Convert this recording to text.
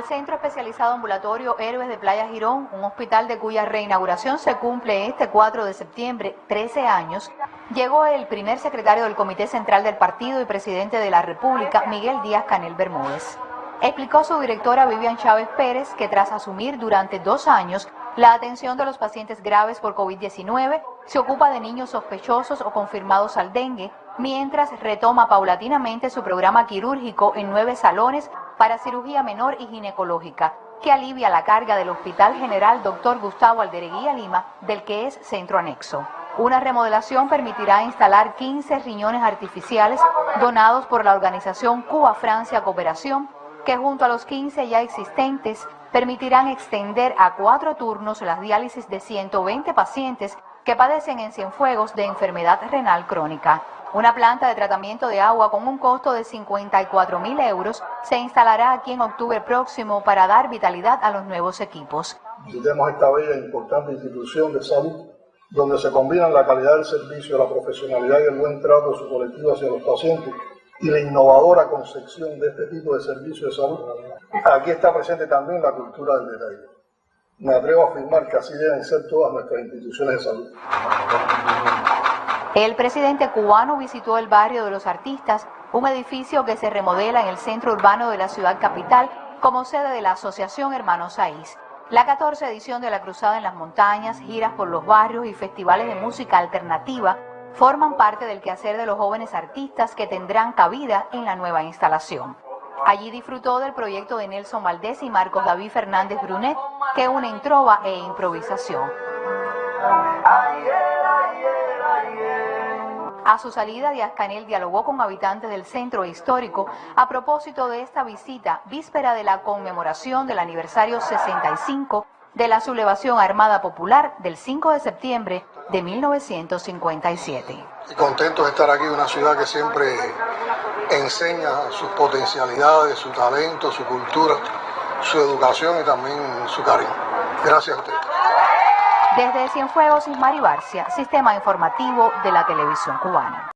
al Centro Especializado Ambulatorio Héroes de Playa Girón, un hospital de cuya reinauguración se cumple este 4 de septiembre, 13 años, llegó el primer secretario del Comité Central del Partido y presidente de la República, Miguel Díaz Canel Bermúdez. Explicó su directora Vivian Chávez Pérez que tras asumir durante dos años la atención de los pacientes graves por COVID-19, se ocupa de niños sospechosos o confirmados al dengue, mientras retoma paulatinamente su programa quirúrgico en nueve salones para cirugía menor y ginecológica, que alivia la carga del Hospital General Dr. Gustavo Aldereguía Lima, del que es centro anexo. Una remodelación permitirá instalar 15 riñones artificiales donados por la organización Cuba-Francia Cooperación, que junto a los 15 ya existentes permitirán extender a cuatro turnos las diálisis de 120 pacientes que padecen en Cienfuegos de enfermedad renal crónica. Una planta de tratamiento de agua con un costo de 54 mil euros se instalará aquí en octubre próximo para dar vitalidad a los nuevos equipos. Visitemos esta bella e importante institución de salud donde se combinan la calidad del servicio, la profesionalidad y el buen trato de su colectivo hacia los pacientes y la innovadora concepción de este tipo de servicio de salud. Aquí está presente también la cultura del detalle. Me atrevo a afirmar que así deben ser todas nuestras instituciones de salud. El presidente cubano visitó el barrio de los artistas, un edificio que se remodela en el centro urbano de la ciudad capital como sede de la Asociación Hermanos Saiz. La 14 edición de la Cruzada en las Montañas, giras por los barrios y festivales de música alternativa forman parte del quehacer de los jóvenes artistas que tendrán cabida en la nueva instalación. Allí disfrutó del proyecto de Nelson Valdés y Marcos David Fernández Brunet, que unen trova e improvisación. A su salida, Díaz Canel dialogó con habitantes del centro histórico a propósito de esta visita, víspera de la conmemoración del aniversario 65 de la sublevación armada popular del 5 de septiembre de 1957. Y contento de estar aquí en una ciudad que siempre enseña sus potencialidades, su talento, su cultura, su educación y también su cariño. Gracias a usted. Desde Cienfuegos, Ismari Barcia, Sistema Informativo de la Televisión Cubana.